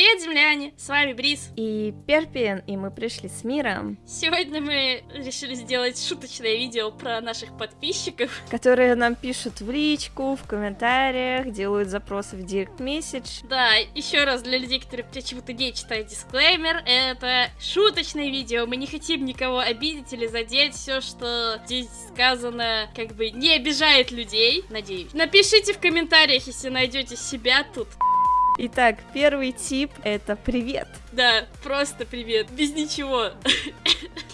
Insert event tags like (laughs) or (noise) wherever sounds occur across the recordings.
Привет, земляне! С вами Брис. И Перпин, и мы пришли с миром. Сегодня мы решили сделать шуточное видео про наших подписчиков. Которые нам пишут в личку, в комментариях, делают запросы в директ месседж. Да, еще раз для людей, которые почему-то не читают дисклеймер, это шуточное видео. Мы не хотим никого обидеть или задеть. Все, что здесь сказано, как бы не обижает людей, надеюсь. Напишите в комментариях, если найдете себя тут. Итак, первый тип это привет. Да, просто привет, без ничего.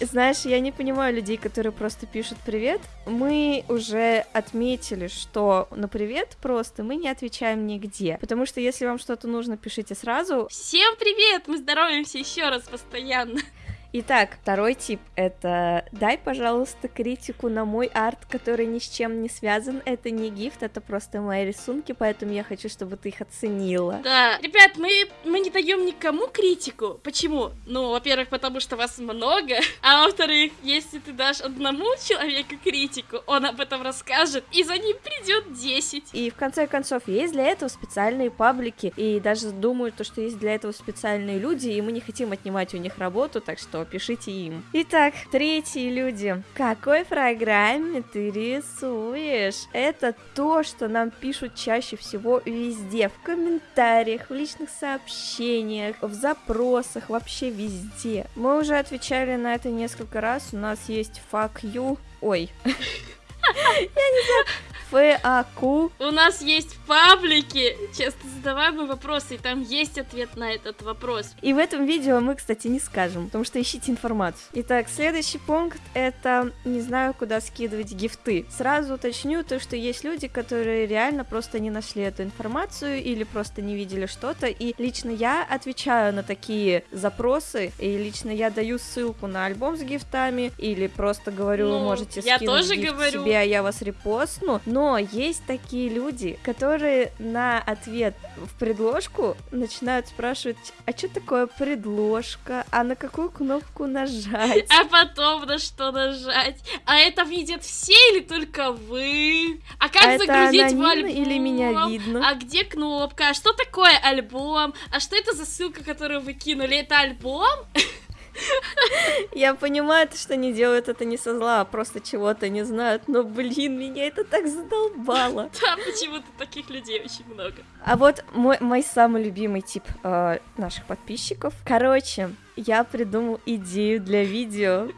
Знаешь, я не понимаю людей, которые просто пишут привет. Мы уже отметили, что на привет просто мы не отвечаем нигде. Потому что если вам что-то нужно, пишите сразу. Всем привет! Мы здороваемся еще раз постоянно. Итак, второй тип — это дай, пожалуйста, критику на мой арт, который ни с чем не связан. Это не гифт, это просто мои рисунки, поэтому я хочу, чтобы ты их оценила. Да, ребят, мы, мы не даем никому критику. Почему? Ну, во-первых, потому что вас много, (laughs) а во-вторых, если ты дашь одному человеку критику, он об этом расскажет, и за ним придет 10. И в конце концов, есть для этого специальные паблики, и даже думаю, то, что есть для этого специальные люди, и мы не хотим отнимать у них работу, так что пишите им. Итак, третьи люди. В какой программе ты рисуешь? Это то, что нам пишут чаще всего везде. В комментариях, в личных сообщениях, в запросах, вообще везде. Мы уже отвечали на это несколько раз. У нас есть fuck you. Ой. (laughs) Я не знаю. ФАК. У нас есть паблики, часто задаваемые вопросы, и там есть ответ на этот вопрос. И в этом видео мы, кстати, не скажем, потому что ищите информацию. Итак, следующий пункт это не знаю, куда скидывать гифты. Сразу уточню то, что есть люди, которые реально просто не нашли эту информацию или просто не видели что-то, и лично я отвечаю на такие запросы, и лично я даю ссылку на альбом с гифтами, или просто говорю, ну, можете скинуть я тоже гифт говорю. себе, а я вас репостну, но есть такие люди, которые на ответ в предложку начинают спрашивать, а что такое предложка, а на какую кнопку нажать? А потом на что нажать? А это видят все или только вы? А как а загрузить в альбом? или меня видно? А где кнопка? А что такое альбом? А что это за ссылка, которую вы кинули? Это альбом? (laughs) Я понимаю, что они делают это не со зла, а просто чего-то не знают, но, блин, меня это так задолбало. (laughs) Да, почему-то таких людей очень много. А вот мой, мой самый любимый тип э, наших подписчиков. Короче, я придумал идею для видео.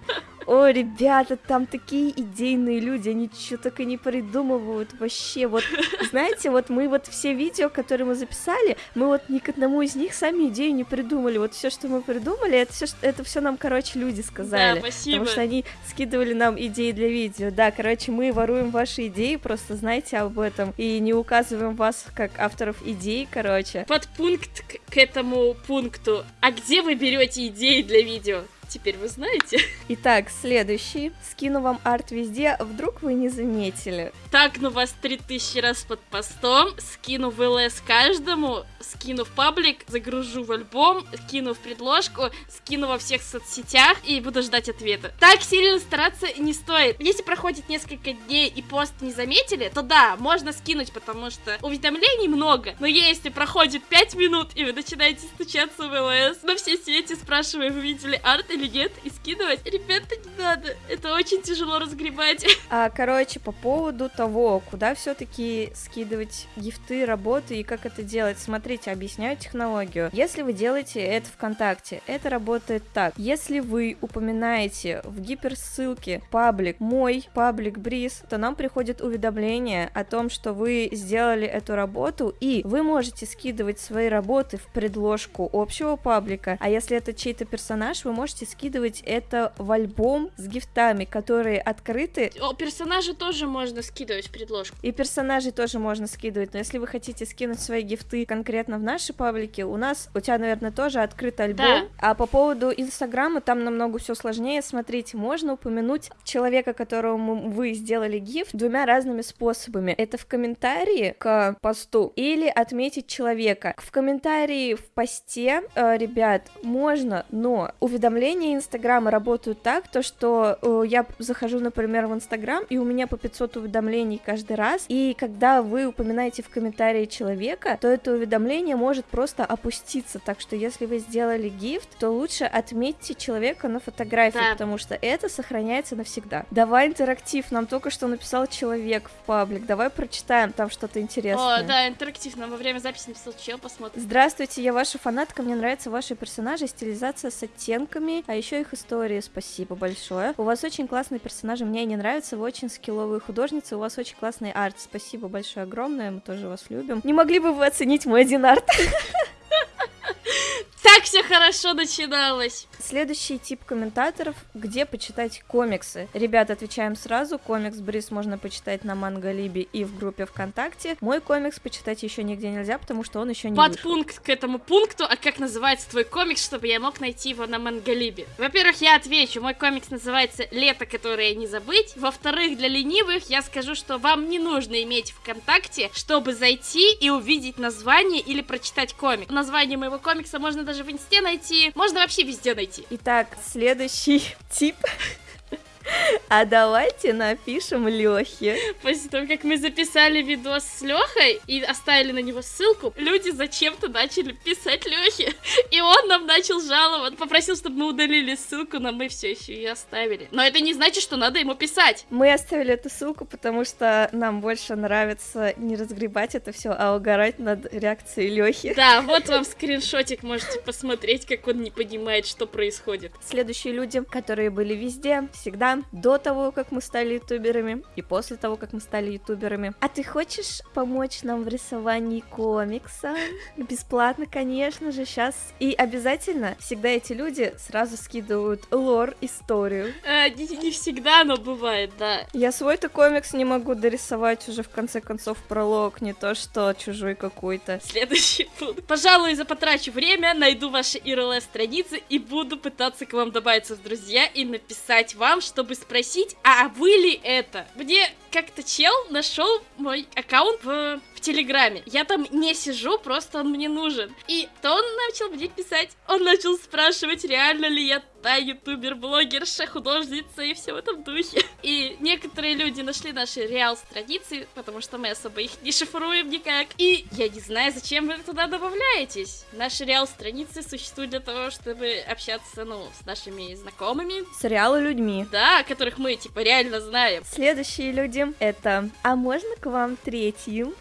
О, ребята, там такие идейные люди, они что только не придумывают вообще. Вот, (laughs) знаете, вот мы вот все видео, которые мы записали, мы вот ни к одному из них сами идею не придумали. Вот все, что мы придумали, это все, это все нам, короче, люди сказали. Да, спасибо. Потому что они скидывали нам идеи для видео. Да, короче, мы воруем ваши идеи, просто знайте об этом. И не указываем вас как авторов идей, короче. Подпункт к, к этому пункту. А где вы берете идеи для видео? Теперь вы знаете. Итак, следующий. Скину вам арт везде, вдруг вы не заметили. Так, ну вас 3000 раз под постом, скину в ЛС каждому, скину в паблик, загружу в альбом, скину в предложку, скину во всех соцсетях и буду ждать ответа. Так сильно стараться не стоит. Если проходит несколько дней и пост не заметили, то да, можно скинуть, потому что уведомлений много. Но если проходит 5 минут и вы начинаете стучаться в ЛС на все сети, спрашивая, вы видели арт или нет, и скидывать. Ребята, не надо. Это очень тяжело разгребать. (laughs) А, короче, по поводу того, куда все-таки скидывать гифты, работы и как это делать. Смотрите, объясняю технологию. Если вы делаете это ВКонтакте, это работает так. Если вы упоминаете в гиперссылке паблик мой, паблик Бриз, то нам приходит уведомление о том, что вы сделали эту работу, и вы можете скидывать свои работы в предложку общего паблика, а если это чей-то персонаж, вы можете скидывать это в альбом с гифтами, которые открыты. О, персонажи тоже можно скидывать в предложку. И персонажей тоже можно скидывать, но если вы хотите скинуть свои гифты конкретно в наши паблики, у нас, у тебя, наверное, тоже открыт альбом. Да. А по поводу Инстаграма, там намного все сложнее. Смотрите, можно упомянуть человека, которому вы сделали гифт двумя разными способами. Это в комментарии к посту или отметить человека. В комментарии в посте, э, ребят, можно, но уведомление уведомления Инстаграма работают так, то что э, я захожу, например, в Инстаграм, и у меня по 500 уведомлений каждый раз, и когда вы упоминаете в комментарии человека, то это уведомление может просто опуститься, так что если вы сделали гифт, то лучше отметьте человека на фотографии, Да. потому что это сохраняется навсегда. Давай интерактив, нам только что написал человек в паблик, давай прочитаем там что-то интересное. О, да, интерактивно. Во время записи написал чел, посмотрим. Здравствуйте, я ваша фанатка, мне нравятся ваши персонажи, стилизация с оттенками, а еще их истории, спасибо большое. У вас очень классные персонажи, мне они нравятся, вы очень скилловые художницы, у вас очень классный арт, спасибо большое, огромное, мы тоже вас любим. Не могли бы вы оценить мой один арт? Все хорошо начиналось. Следующий тип комментаторов, где почитать комиксы. Ребята, отвечаем сразу, комикс Бриз можно почитать на Манголибе и в группе ВКонтакте. Мой комикс почитать еще нигде нельзя, потому что он еще не вышел. Подпункт к этому пункту, а как называется твой комикс, чтобы я мог найти его на Мангалибе? Во-первых, я отвечу, мой комикс называется «Лето, которое не забыть». Во-вторых, для ленивых я скажу, что вам не нужно иметь ВКонтакте, чтобы зайти и увидеть название или прочитать комик. Название моего комикса можно даже в инсте найти, можно вообще везде найти. Итак, следующий (laughs) тип. (laughs) А давайте напишем Лехе. После того, как мы записали видос с Лехой и оставили на него ссылку, люди зачем-то начали писать Лехе. (laughs) И он нам начал жаловаться. Попросил, чтобы мы удалили ссылку, но мы все еще ее оставили. Но это не значит, что надо ему писать. Мы оставили эту ссылку, потому что нам больше нравится не разгребать это все, а угорать над реакцией Лехи. Да, (laughs) вот вам скриншотик, можете посмотреть, как он не понимает, что происходит. Следующие люди, которые были везде, всегда, до того, как мы стали ютуберами, и после того, как мы стали ютуберами. А ты хочешь помочь нам в рисовании комикса? (laughs) Бесплатно, конечно же, сейчас. И обязательно всегда эти люди сразу скидывают лор, историю. Э, не, не всегда, но бывает, да. Я свой-то комикс не могу дорисовать уже в конце концов пролог, не то что чужой какой-то. Следующий пункт. Пожалуй, запотрачу время, найду ваши IRL страницы и буду пытаться к вам добавиться в друзья и написать вам, чтобы спросить, а вы ли это? Мне как-то чел нашел мой аккаунт в, в Телеграме. Я там не сижу, просто он мне нужен. И то он начал мне писать. Он начал спрашивать, реально ли я та ютубер-блогерша, художница и все в этом духе. И некоторые люди нашли наши реал-страницы, потому что мы особо их не шифруем никак. И я не знаю, зачем вы туда добавляетесь. Наши реал-страницы существуют для того, чтобы общаться, ну, с нашими знакомыми, С реалы людьми. да, которых мы, типа, реально знаем. Следующие люди это «А можно к вам третьим?»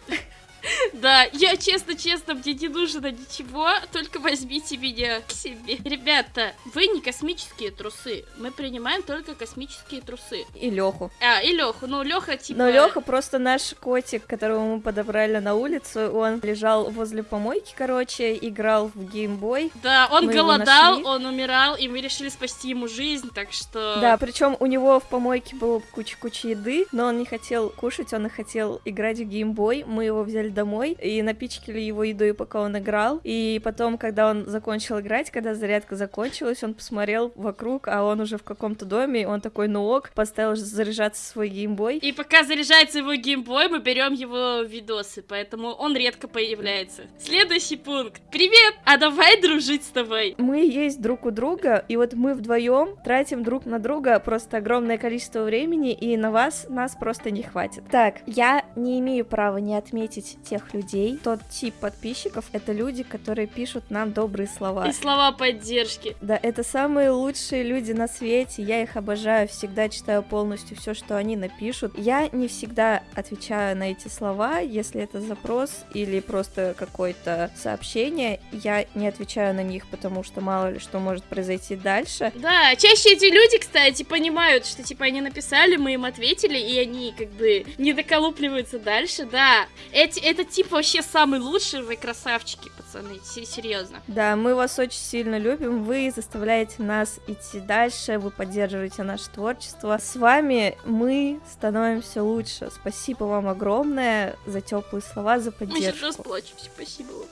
Да, я честно-честно, мне не нужно ничего, только возьмите меня к себе. Ребята, вы не космические трусы, мы принимаем только космические трусы. И Леху. А, и Леху, ну Леха типа... Но Леха просто наш котик, которого мы подобрали на улицу. Он лежал возле помойки, короче, играл в геймбой. Да, он Мы голодал, он умирал, и мы решили спасти ему жизнь, так что... Да, причем у него в помойке было куча-куча еды, но он не хотел кушать, он и хотел играть в геймбой. Мы его взяли домой и напичкали его едой, пока он играл. И потом, когда он закончил играть, когда зарядка закончилась, он посмотрел вокруг, а он уже в каком-то доме, он такой, ну ок, поставил заряжаться свой геймбой. И пока заряжается его геймбой, мы берем его видосы, поэтому он редко появляется. Следующий пункт. Привет! А давай дружить с тобой. Мы есть друг у друга, и вот мы вдвоем тратим друг на друга просто огромное количество времени, и на вас нас просто не хватит. Так, я не имею права не отметить тех людей. Тот тип подписчиков — это люди, которые пишут нам добрые слова. И слова поддержки. Да, это самые лучшие люди на свете, я их обожаю, всегда читаю полностью все, что они напишут. Я не всегда отвечаю на эти слова, если это запрос или просто какое-то сообщение, я не отвечаю на них, потому что мало ли что может произойти дальше. Да, чаще эти люди, кстати, понимают, что типа они написали, мы им ответили, и они как бы не доколупливаются дальше, да. Эти, этот тип вообще самый лучший, вы красавчики, пацаны, се- серьезно. Да, мы вас очень сильно любим, вы заставляете нас идти дальше, вы поддерживаете наше творчество. С вами мы становимся лучше. Спасибо вам огромное за теплые слова, за Мы сейчас поддержку. расплачемся, спасибо вам.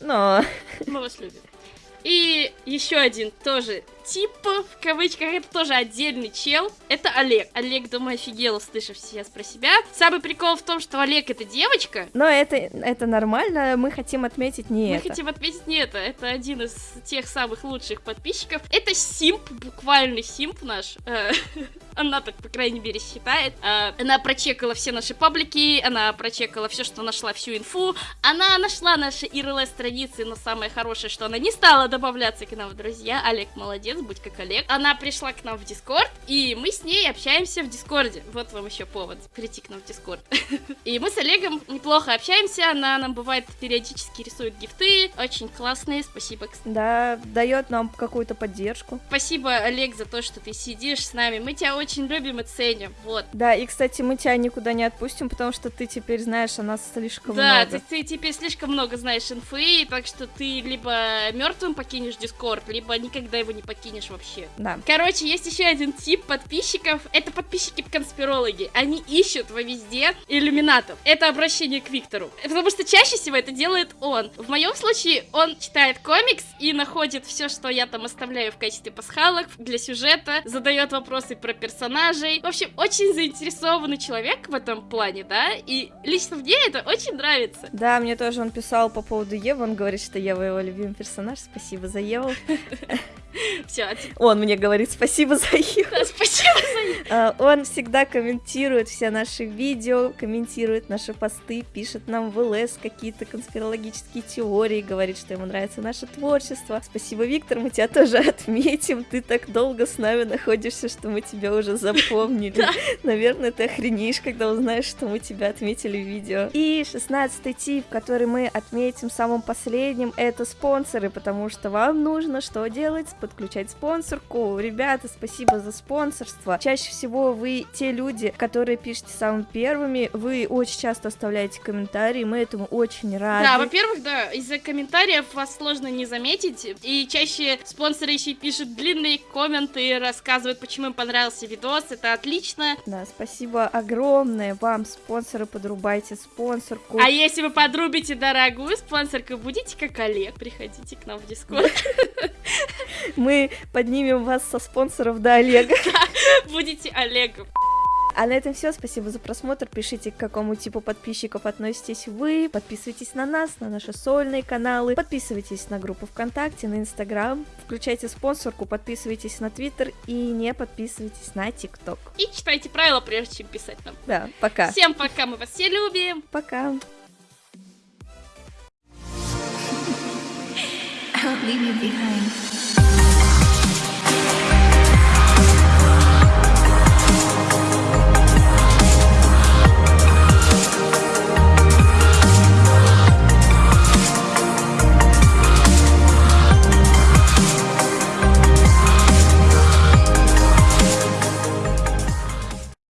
Но Мы вас любим. И еще один тоже тип, в кавычках, это тоже отдельный чел. Это Олег. Олег, думаю, офигел, услышав сейчас про себя. Самый прикол в том, что Олег это девочка. Но это, это нормально, мы хотим отметить не Мы это. хотим отметить не это. Это один из тех самых лучших подписчиков. Это симп, буквально симп наш. Э, (laughs) Она так, по крайней мере, считает. Э, Она прочекала все наши паблики, она прочекала все, что нашла, всю инфу. Она нашла наши IRL страницы, но самое хорошее, что она не стала добавляться к нам в друзья. Олег молодец, будь как Олег. Она пришла к нам в Discord, и мы с ней общаемся в Discord е. Вот вам еще повод прийти к нам в Discord. (laughs) И мы с Олегом неплохо общаемся, она нам бывает периодически рисует gift ы, очень классные, спасибо. Да, дает нам какую-то поддержку. Спасибо, Олег, за то, что ты сидишь с нами, мы тебя очень любим и ценим, вот. Да, и, кстати, мы тебя никуда не отпустим, потому что ты теперь знаешь о нас слишком Да, много. ты, ты теперь слишком много знаешь инфы, так что ты либо мертвым покинешь Дискорд, либо никогда его не покинешь вообще. Да. Короче, есть еще один тип подписчиков. Это подписчики-конспирологи. Они ищут во везде иллюминатов. Это обращение к Виктору. Потому что чаще всего это делает он. В моем случае он читает комикс и находит все, что я там оставляю в качестве пасхалок для сюжета, задает вопросы про персонажей. В общем, очень заинтересованный человек в этом плане, да, и лично мне это очень нравится. Да, мне тоже он писал по поводу Евы, он говорит, что Ева его любимый персонаж, спасибо за Еву. (laughs) (laughs) Все, Он мне говорит спасибо за Еву. спасибо за (laughs) А, Он всегда комментирует все наши видео, комментирует наши посты, пишет нам в ЛС какие-то конспирологические теории, говорит, что ему нравится наше творчество. Спасибо, Виктор, мы тебя тоже отметим. Ты так долго с нами находишься, что мы тебя уже (laughs) запомнили. Наверное, ты охренеешь, когда узнаешь, что мы тебя отметили в видео. И шестнадцатый тип, который мы отметим самым последним, это спонсоры, потому что вам нужно что делать? Подключать спонсорку. Ребята, спасибо за спонсорство. Чаще всего вы те люди, которые пишете самыми первыми, вы очень часто оставляете комментарии, мы этому очень рады. Да, во-первых, да, из-за комментариев вас сложно не заметить, и чаще спонсоры еще пишут длинные комменты, рассказывают, почему им понравился видос, это отлично. Да, спасибо огромное вам, спонсоры, подрубайте спонсорку. А если вы подрубите дорогую спонсорку, будете как Олег, приходите к нам в Дискорд, (laughs) Мы поднимем вас со спонсоров до Олега. (laughs) будете Олегом. А на этом все. Спасибо за просмотр. Пишите, к какому типу подписчиков относитесь вы. Подписывайтесь на нас, на наши сольные каналы. Подписывайтесь на группу ВКонтакте, на Инстаграм. Включайте спонсорку, подписывайтесь на Твиттер и не подписывайтесь на ТикТок. И читайте правила, прежде чем писать нам. Да, пока. Всем пока, мы вас все любим. Пока. Leave you behind.